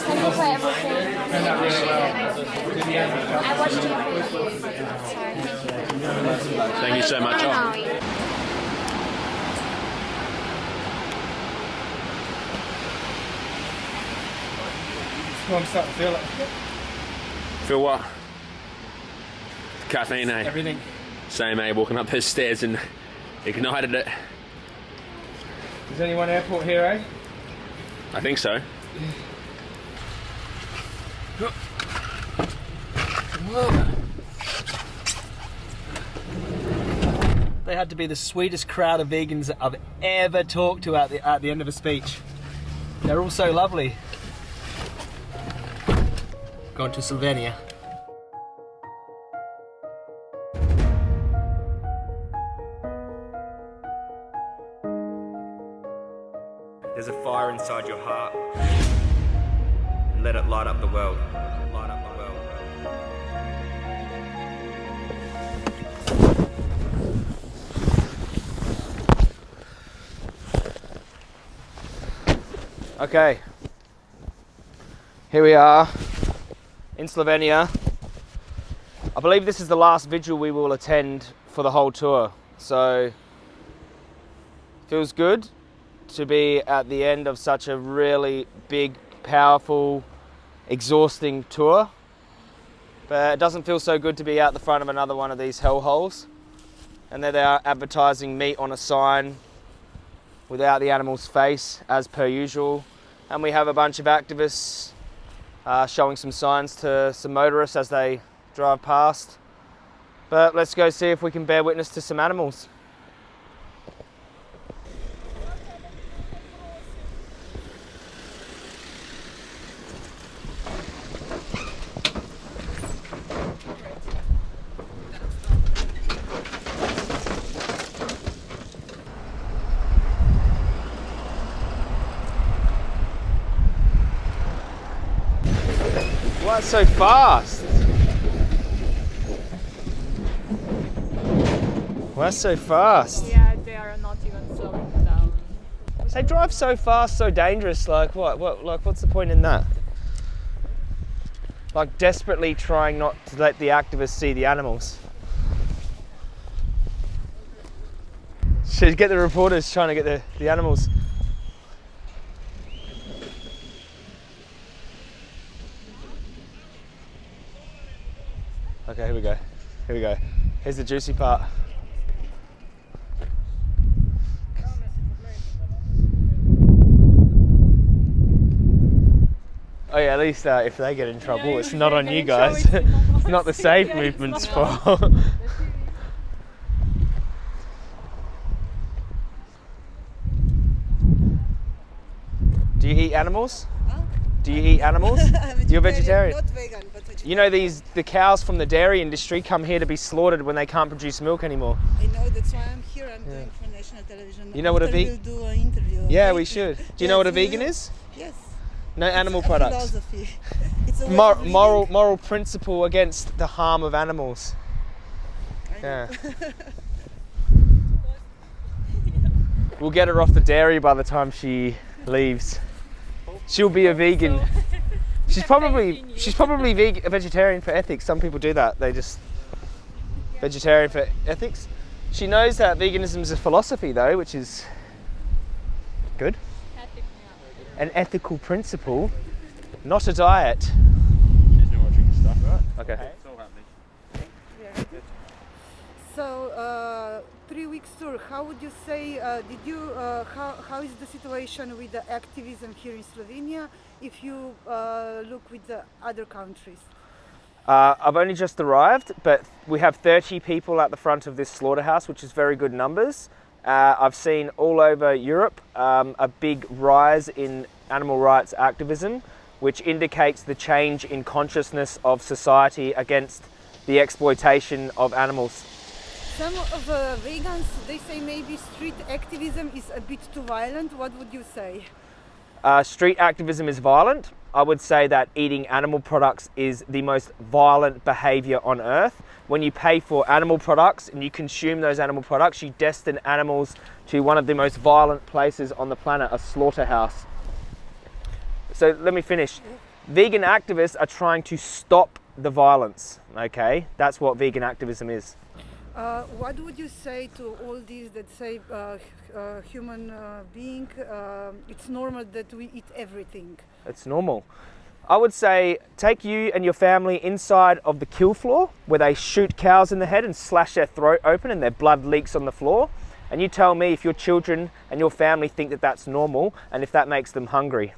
Thank you for everything. I watched you. Sorry, thank you. Thank you so much. Maui. Well, I'm starting to feel it. Feel what? Caffeine, eh? Everything. Same, eh? Walking up those stairs and ignited it. Is anyone airport here, eh? I think so. They had to be the sweetest crowd of vegans I've ever talked to at the, at the end of a speech. They're all so lovely. Going to Slovenia. There's a fire inside your heart. Let it light up the world. Light up the world. Okay. Here we are in Slovenia. I believe this is the last vigil we will attend for the whole tour. So feels good to be at the end of such a really big, powerful, exhausting tour. But it doesn't feel so good to be out the front of another one of these hellholes. And there they are advertising meat on a sign without the animal's face, as per usual. And we have a bunch of activists uh, showing some signs to some motorists as they drive past. But let's go see if we can bear witness to some animals. Why so fast? Why so fast? Yeah, they are not even slowing down. They drive so fast, so dangerous. Like what? What? Like what's the point in that? Like desperately trying not to let the activists see the animals. Should get the reporters trying to get the, the animals. Okay, here we go. Here we go. Here's the juicy part. Oh yeah, at least uh, if they get in trouble, it's not on you guys. it's not the Save movement's fault. Do you eat animals? Do you eat animals? You're vegetarian. Not vegan, vegetarian. You know these the cows from the dairy industry come here to be slaughtered when they can't produce milk anymore. I know that's why I'm here. I'm doing for national television. You know what a vegan? veg- We'll do an interview. Yeah, okay? we should. Do you know what a vegan is? Yes. No animal It's a products. Philosophy. It's a Mor- moral moral principle against the harm of animals. Yeah. we'll get her off the dairy by the time she leaves. She'll be a vegan. She's probably she's probably veg- a vegetarian for ethics. Some people do that. They just vegetarian for ethics. She knows that veganism is a philosophy though, which is good. An ethical principle, not a diet. She's not watching stuff, right? Okay. It's all happening. So uh, three weeks tour. How would you say? Uh, did you? Uh, how how is the situation with the activism here in Slovenia? If you uh, look with the other countries. Uh, I've only just arrived, but we have 30 people at the front of this slaughterhouse, which is very good numbers. Uh, I've seen all over Europe um, a big rise in animal rights activism, which indicates the change in consciousness of society against the exploitation of animals. Some of the vegans they say maybe street activism is a bit too violent. What would you say? Uh, street activism is violent. I would say that eating animal products is the most violent behavior on earth. When you pay for animal products and you consume those animal products, you destine animals to one of the most violent places on the planet, a slaughterhouse. So let me finish. vegan activists are trying to stop the violence. Okay, that's what vegan activism is. Uh, what would you say to all these that say uh, uh, human uh, being, uh, it's normal that we eat everything? It's normal. I would say take you and your family inside of the kill floor where they shoot cows in the head and slash their throat open and their blood leaks on the floor. And you tell me if your children and your family think that that's normal and if that makes them hungry.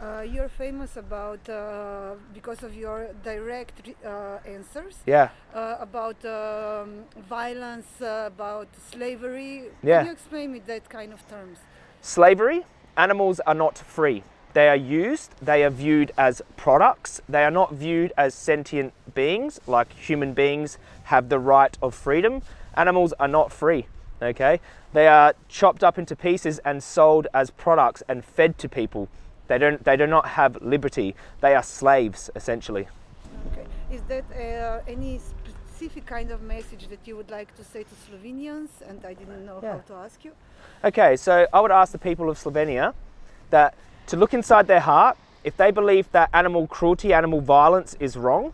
Uh, you're famous about uh, because of your direct uh, answers Yeah. uh, about um, violence, uh, about slavery. Yeah. Can you explain me that kind of terms? Slavery, animals are not free. They are used, they are viewed as products, they are not viewed as sentient beings like human beings have the right of freedom. Animals are not free, okay? They are chopped up into pieces and sold as products and fed to people. They don't they do not have liberty. They are slaves essentially. Okay. Is that uh, any specific kind of message that you would like to say to Slovenians? And I didn't know Yeah. how to ask you. Okay, so I would ask the people of Slovenia that to look inside their heart, if they believe that animal cruelty, animal violence is wrong,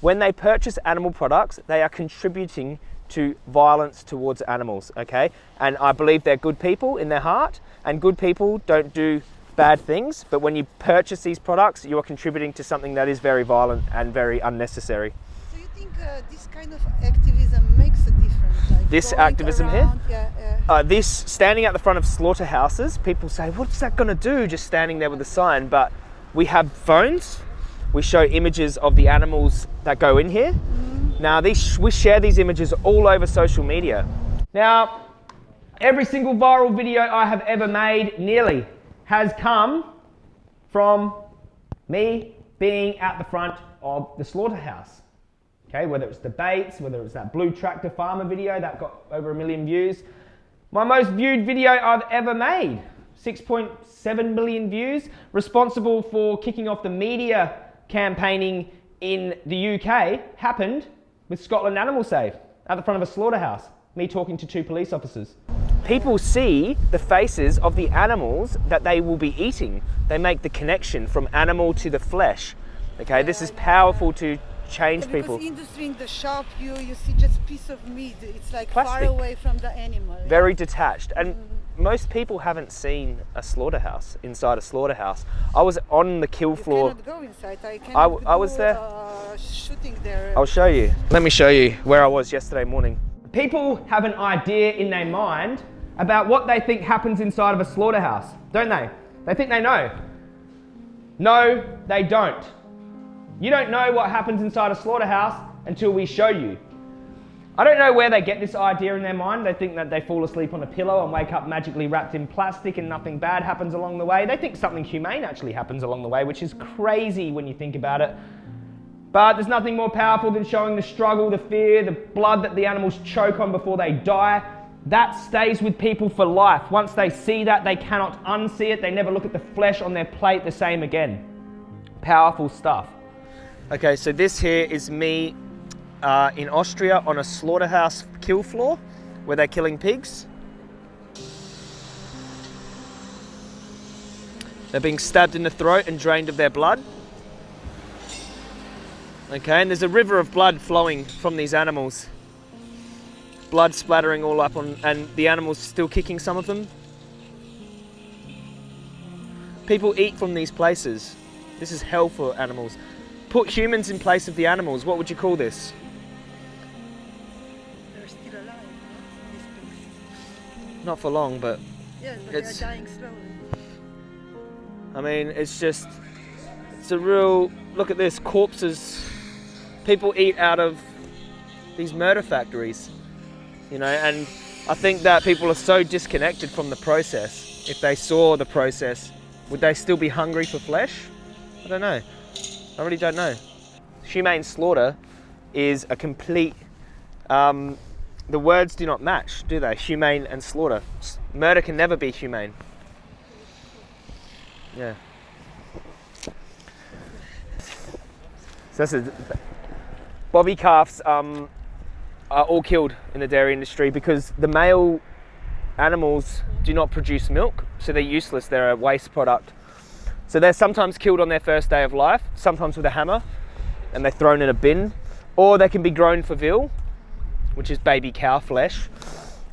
when they purchase animal products, they are contributing to violence towards animals, okay? And I believe they're good people in their heart, and good people don't do bad things, but when you purchase these products, you are contributing to something that is very violent and very unnecessary. So you think uh, this kind of activism makes a difference? Like This activism here? around, Yeah, yeah. uh, this standing at the front of slaughterhouses, people say, "What's that going to do?" Just standing there with a sign. But we have phones. We show images of the animals that go in here. Now, these we share these images all over social media. Now, every single viral video I have ever made, nearly, has come from me being at the front of the slaughterhouse. Okay, whether it's debates, whether it's that blue tractor farmer video that got over a million views. My most viewed video I've ever made, 6.7 million views, responsible for kicking off the media campaigning in the UK, happened with Scotland Animal Save at the front of a slaughterhouse. Me talking to two police officers. People see the faces of the animals that they will be eating. They make the connection from animal to the flesh. Okay, this is powerful to change Yeah, people. Industry in the shop, you you see just piece of meat. It's like Plastic. far away from the animal. very detached and most people haven't seen a slaughterhouse inside a slaughterhouse i was on the kill You floor cannot go inside. I I I was there. Uh, shooting there. i'll show you let me show you where i was yesterday morning people have an idea in their mind about what they think happens inside of a slaughterhouse don't they they think they know no they don't you don't know what happens inside a slaughterhouse until we show you I don't know where they get this idea in their mind. They think that they fall asleep on a pillow and wake up magically wrapped in plastic and nothing bad happens along the way. They think something humane actually happens along the way, which is crazy when you think about it. But there's nothing more powerful than showing the struggle, the fear, the blood that the animals choke on before they die. That stays with people for life. Once they see that, they cannot unsee it. They never look at the flesh on their plate the same again. Powerful stuff. Okay, so this here is me uh, in Austria on a slaughterhouse kill floor where they're killing pigs. They're being stabbed in the throat and drained of their blood. Okay, and there's a river of blood flowing from these animals. Blood splattering all up on, and the animals still kicking some of them. People eat from these places. This is hell for animals. Put humans in place of the animals. What would you call this? They're still alive. Not for long, but Yes, but It's- they're dying slowly. I mean, it's just, it's a real, look at this, corpses. People eat out of these murder factories, you know, and I think that people are so disconnected from the process. If they saw the process, would they still be hungry for flesh? I don't know. I really don't know. Humane slaughter is a complete, um, the words do not match, do they? Humane and slaughter. Murder can never be humane. Yeah. So that's a, bobby Calf's um, are all killed in the dairy industry because the male animals do not produce milk, so they're useless. They're a waste product. So they're sometimes killed on their first day of life, sometimes with a hammer, and they're thrown in a bin, or they can be grown for veal, which is baby cow flesh,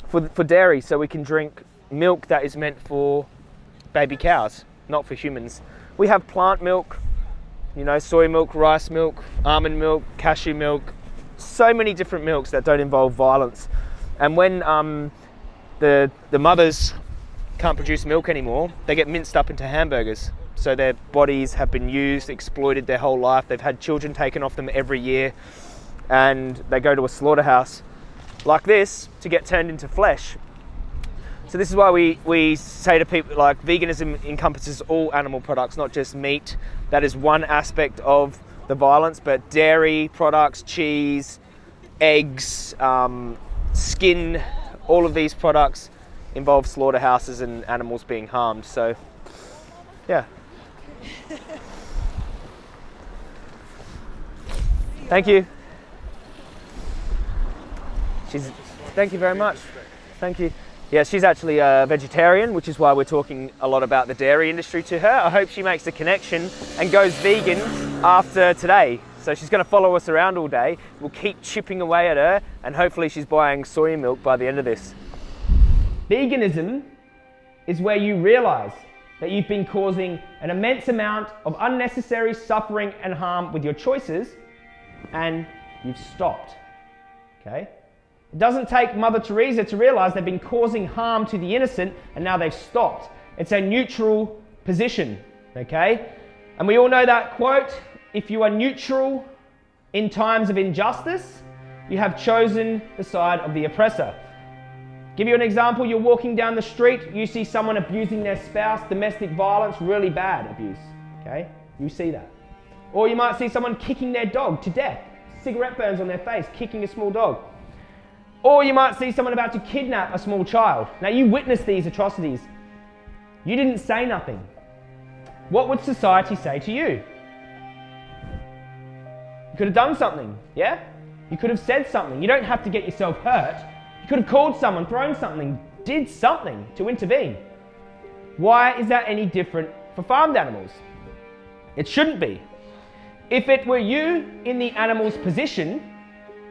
for, for dairy, so we can drink milk that is meant for baby cows, not for humans. We have plant milk, you know, soy milk, rice milk, almond milk, cashew milk, so many different milks that don't involve violence. And when um, the, the mothers can't produce milk anymore, they get minced up into hamburgers. So their bodies have been used, exploited their whole life. They've had children taken off them every year, and they go to a slaughterhouse like this to get turned into flesh. So this is why we, we say to people like veganism encompasses all animal products, not just meat. That is one aspect of the violence, but dairy products, cheese, eggs, um, skin, all of these products involve slaughterhouses and animals being harmed. So, yeah. Thank you. She's. Thank you very much. Thank you. Yeah, she's actually a vegetarian, which is why we're talking a lot about the dairy industry to her. I hope she makes the connection and goes vegan after today. So she's going to follow us around all day. We'll keep chipping away at her, and hopefully she's buying soy milk by the end of this. Veganism is where you realize that you've been causing an immense amount of unnecessary suffering and harm with your choices, and you've stopped. Okay? It doesn't take Mother Teresa to realize they've been causing harm to the innocent and now they've stopped. It's a neutral position, okay? And we all know that quote if you are neutral in times of injustice, you have chosen the side of the oppressor. Give you an example you're walking down the street, you see someone abusing their spouse, domestic violence, really bad abuse, okay? You see that. Or you might see someone kicking their dog to death, cigarette burns on their face, kicking a small dog. Or you might see someone about to kidnap a small child. Now, you witnessed these atrocities. You didn't say nothing. What would society say to you? Could have done something, yeah? You could have said something. You don't have to get yourself hurt. You could have called someone, thrown something, did something to intervene. Why is that any different for farmed animals? It shouldn't be. If it were you in the animal's position,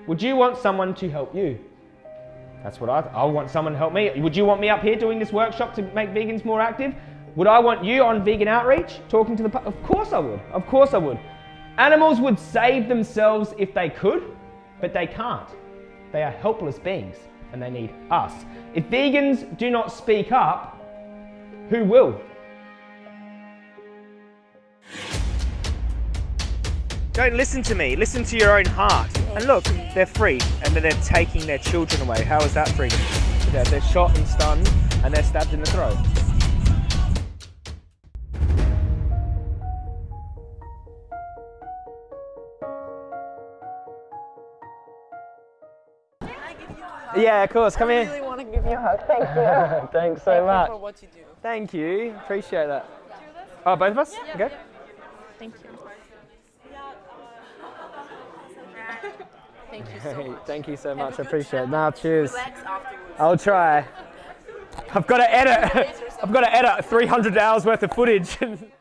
would you want someone to help you? That's what I, I want someone to help me. Would you want me up here doing this workshop to make vegans more active? Would I want you on vegan outreach talking to the Of course I would. Of course I would. Animals would save themselves if they could, but they can't. They are helpless beings and they need us. If vegans do not speak up, who will? Don't listen to me, listen to your own heart. And look, they're free, and then they're taking their children away. How is that freedom? They're, they're shot and stunned, and they're stabbed in the throat. Yeah, of course. Come I here. really want to give you a hug. Thank you. Thanks so Thank much. you for what you do. Thank you. Appreciate that. Oh, both of us? Okay. Thank you. Thank you so much. thank you so much. I appreciate it. time. Now, cheers. I'll try. I've got to edit. I've got to edit 300 hours worth of footage.